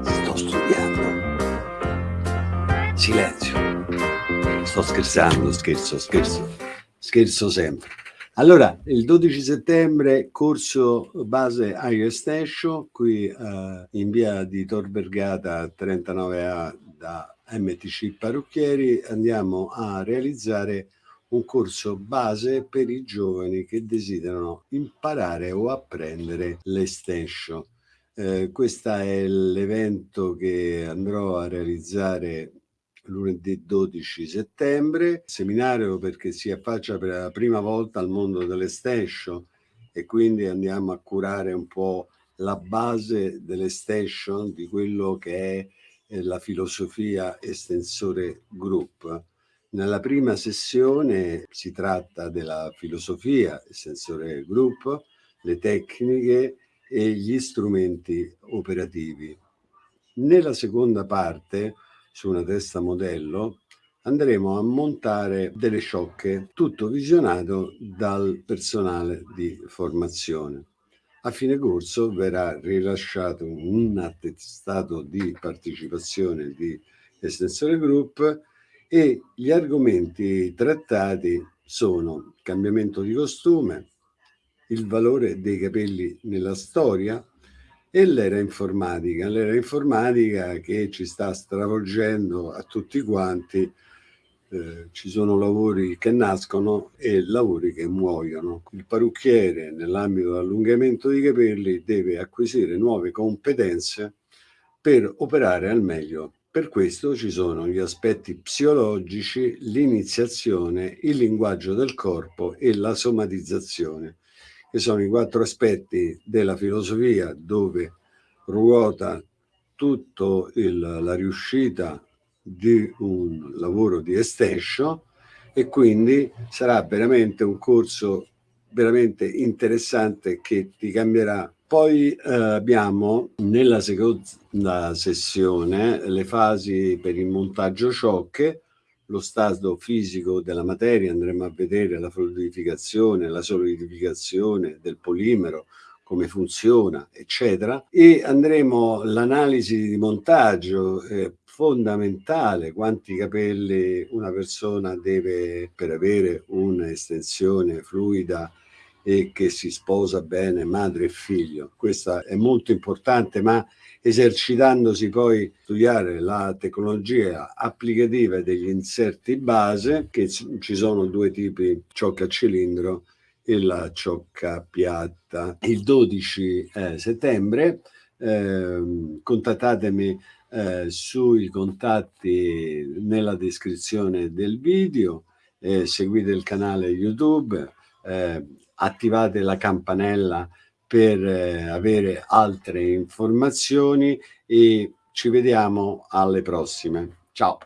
Sto studiando. Silenzio. Sto scherzando, scherzo, scherzo. Scherzo sempre. Allora, il 12 settembre, corso base iOS Station, qui eh, in via di Tor Vergata 39A da MTC Parrucchieri, andiamo a realizzare un corso base per i giovani che desiderano imparare o apprendere l'extension. Eh, questo è l'evento che andrò a realizzare lunedì 12 settembre, seminario perché si affaccia per la prima volta al mondo dell'extension e quindi andiamo a curare un po' la base dell'extension di quello che è la filosofia estensore group nella prima sessione si tratta della filosofia, il sensore gruppo, le tecniche e gli strumenti operativi. Nella seconda parte, su una testa modello, andremo a montare delle sciocche, tutto visionato dal personale di formazione. A fine corso verrà rilasciato un attestato di partecipazione di Estensore Group e gli argomenti trattati sono cambiamento di costume, il valore dei capelli nella storia e l'era informatica, l'era informatica che ci sta stravolgendo a tutti quanti, eh, ci sono lavori che nascono e lavori che muoiono. Il parrucchiere nell'ambito dell'allungamento dei capelli deve acquisire nuove competenze per operare al meglio per questo ci sono gli aspetti psicologici, l'iniziazione, il linguaggio del corpo e la somatizzazione, che sono i quattro aspetti della filosofia dove ruota tutta la riuscita di un lavoro di extension e quindi sarà veramente un corso veramente interessante che ti cambierà. Poi eh, abbiamo nella seconda sessione le fasi per il montaggio ciocche, lo stato fisico della materia, andremo a vedere la fluidificazione, la solidificazione del polimero, come funziona, eccetera, e andremo l'analisi di montaggio eh, fondamentale, quanti capelli una persona deve per avere un'estensione fluida e che si sposa bene madre e figlio. Questo è molto importante, ma esercitandosi poi studiare la tecnologia applicativa degli inserti base, che ci sono due tipi, ciocca a cilindro e la ciocca piatta. Il 12 eh, settembre eh, contattatemi eh, sui contatti nella descrizione del video, eh, seguite il canale YouTube, eh, attivate la campanella per eh, avere altre informazioni e ci vediamo alle prossime. Ciao!